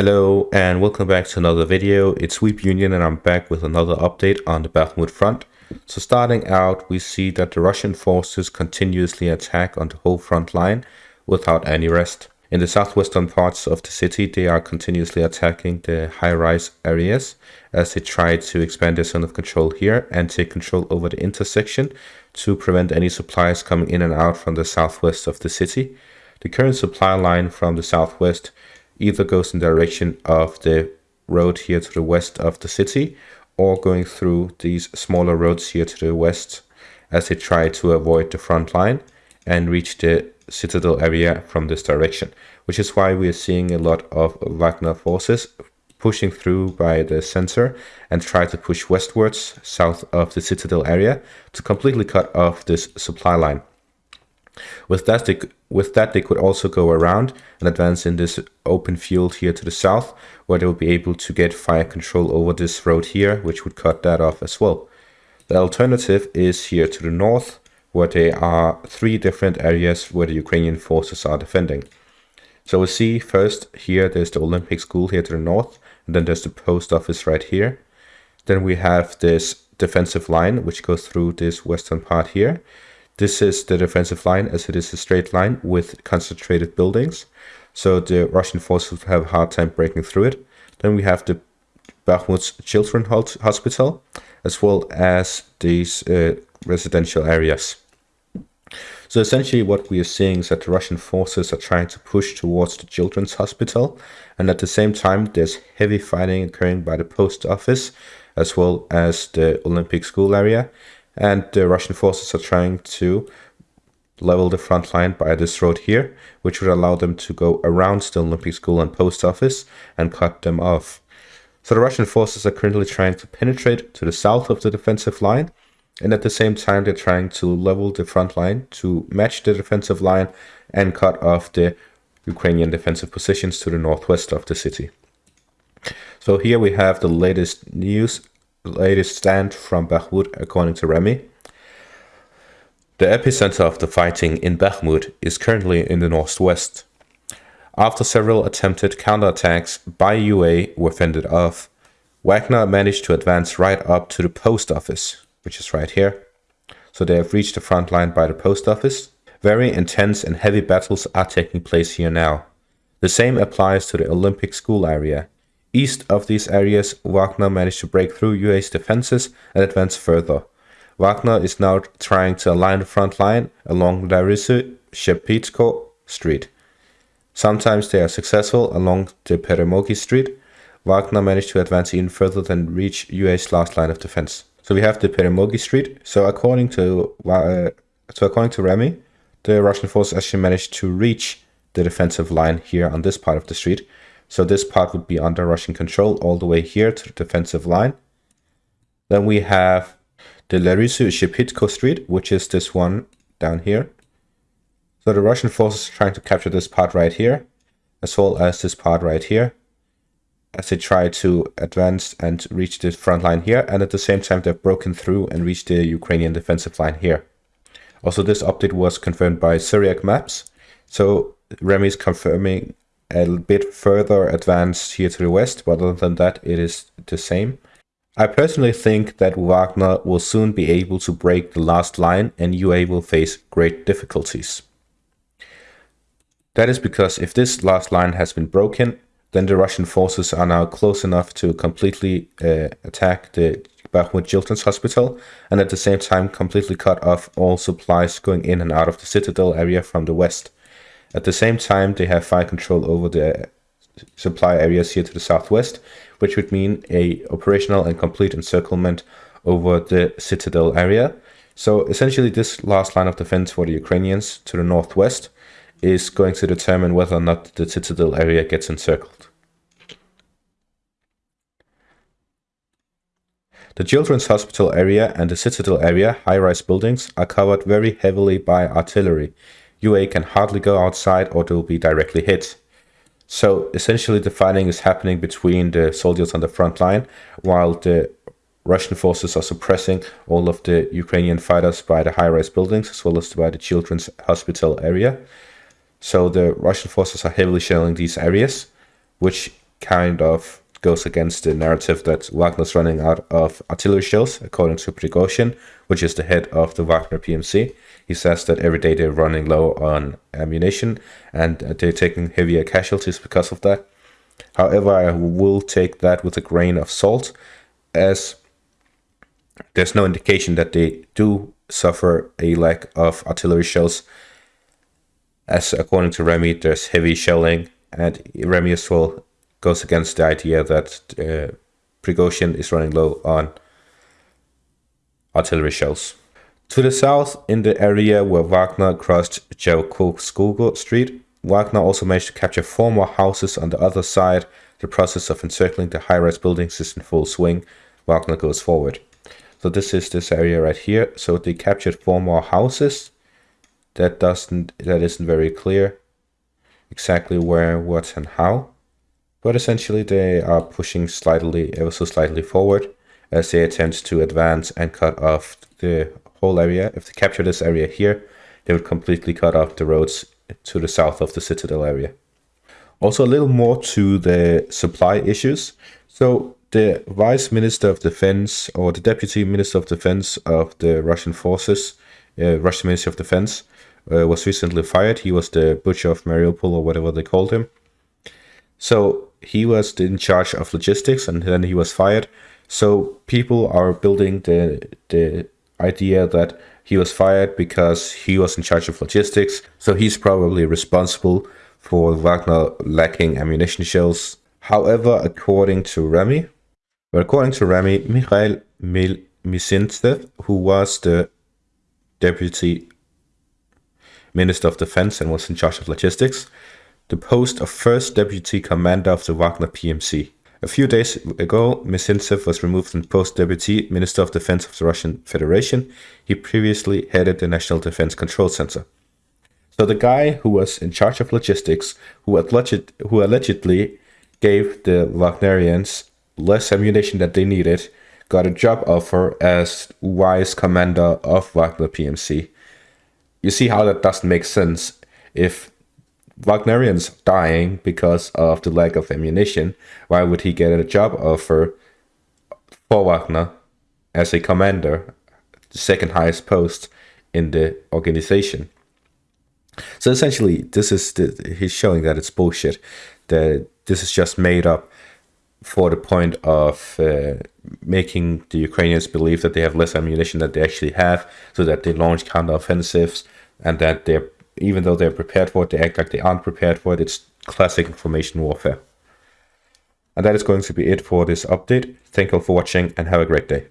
Hello and welcome back to another video. It's Sweep Union and I'm back with another update on the Bakhmut front. So starting out, we see that the Russian forces continuously attack on the whole front line without any rest. In the southwestern parts of the city, they are continuously attacking the high-rise areas as they try to expand their zone of control here and take control over the intersection to prevent any supplies coming in and out from the southwest of the city. The current supply line from the southwest either goes in the direction of the road here to the west of the city or going through these smaller roads here to the west as they try to avoid the front line and reach the citadel area from this direction, which is why we are seeing a lot of Wagner forces pushing through by the center and try to push westwards south of the citadel area to completely cut off this supply line. With that, they, with that, they could also go around and advance in this open field here to the south, where they would be able to get fire control over this road here, which would cut that off as well. The alternative is here to the north, where there are three different areas where the Ukrainian forces are defending. So we see first here, there's the Olympic school here to the north, and then there's the post office right here. Then we have this defensive line, which goes through this western part here. This is the defensive line as it is a straight line with concentrated buildings. So the Russian forces have a hard time breaking through it. Then we have the Bakhmut's Children's Hospital, as well as these uh, residential areas. So essentially what we are seeing is that the Russian forces are trying to push towards the Children's Hospital, and at the same time there's heavy fighting occurring by the post office, as well as the Olympic school area, and the Russian forces are trying to level the front line by this road here, which would allow them to go around the Olympic School and post office and cut them off. So the Russian forces are currently trying to penetrate to the south of the defensive line, and at the same time they're trying to level the front line to match the defensive line and cut off the Ukrainian defensive positions to the northwest of the city. So here we have the latest news latest stand from Bakhmut, according to Remy. The epicenter of the fighting in Bakhmut is currently in the northwest. After several attempted counterattacks by UA were fended off, Wagner managed to advance right up to the post office, which is right here. So they have reached the front line by the post office. Very intense and heavy battles are taking place here now. The same applies to the Olympic school area, East of these areas, Wagner managed to break through UA's defenses and advance further. Wagner is now trying to align the front line along Larissa Shepitko Street. Sometimes they are successful along the Peremogi Street. Wagner managed to advance even further than reach UA's last line of defense. So we have the Peremogi Street. So according to uh, so according to Remy, the Russian forces actually managed to reach the defensive line here on this part of the street so this part would be under Russian control all the way here to the defensive line. Then we have the Larisu Shepitko Street, which is this one down here. So the Russian forces are trying to capture this part right here, as well as this part right here, as they try to advance and reach the front line here, and at the same time they've broken through and reached the Ukrainian defensive line here. Also, this update was confirmed by Suriyak Maps, so Remy is confirming a bit further advanced here to the west, but other than that, it is the same. I personally think that Wagner will soon be able to break the last line and UA will face great difficulties. That is because if this last line has been broken, then the Russian forces are now close enough to completely uh, attack the Bakhmut Children's Hospital and at the same time completely cut off all supplies going in and out of the citadel area from the west. At the same time, they have fire control over the supply areas here to the southwest, which would mean a operational and complete encirclement over the citadel area. So essentially this last line of defense for the Ukrainians to the northwest is going to determine whether or not the citadel area gets encircled. The Children's Hospital area and the Citadel area, high-rise buildings, are covered very heavily by artillery, UA can hardly go outside or they will be directly hit. So essentially the fighting is happening between the soldiers on the front line while the Russian forces are suppressing all of the Ukrainian fighters by the high-rise buildings as well as by the children's hospital area. So the Russian forces are heavily shelling these areas, which kind of goes against the narrative that Wagner's running out of artillery shells, according to Prigozhin, which is the head of the Wagner PMC. He says that every day they're running low on ammunition and they're taking heavier casualties because of that. However, I will take that with a grain of salt, as there's no indication that they do suffer a lack of artillery shells. As according to Remy, there's heavy shelling, and Remy as well goes against the idea that uh, Prigozhin is running low on artillery shells. To the south, in the area where Wagner crossed Ceausescu Street, Wagner also managed to capture four more houses on the other side. The process of encircling the high-rise buildings is in full swing. Wagner goes forward. So this is this area right here. So they captured four more houses. That doesn't that isn't very clear exactly where, what, and how. But essentially they are pushing slightly, ever so slightly forward as they attempt to advance and cut off the whole area. If they capture this area here, they would completely cut off the roads to the south of the Citadel area. Also, a little more to the supply issues. So, the Vice Minister of Defense or the Deputy Minister of Defense of the Russian forces, uh, Russian Ministry of Defense, uh, was recently fired. He was the butcher of Mariupol or whatever they called him. So, he was in charge of logistics and then he was fired. So, people are building the, the idea that he was fired because he was in charge of logistics, so he's probably responsible for Wagner lacking ammunition shells. However, according to Remy, but according to Remy, Mikhail Mil who was the deputy minister of defense and was in charge of logistics, the post of first deputy commander of the Wagner PMC. A few days ago, Mizintsev was removed from post deputy Minister of Defense of the Russian Federation. He previously headed the National Defense Control Center. So the guy who was in charge of logistics, who, alleged, who allegedly gave the Wagnerians less ammunition that they needed, got a job offer as vice commander of Wagner PMC. You see how that doesn't make sense if Wagnerians dying because of the lack of ammunition, why would he get a job offer for Wagner as a commander, the second highest post in the organization? So essentially, this is the, he's showing that it's bullshit. That this is just made up for the point of uh, making the Ukrainians believe that they have less ammunition than they actually have, so that they launch counteroffensives and that they're even though they're prepared for it, they act like they aren't prepared for it. It's classic information warfare. And that is going to be it for this update. Thank you all for watching and have a great day.